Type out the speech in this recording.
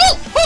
Oh!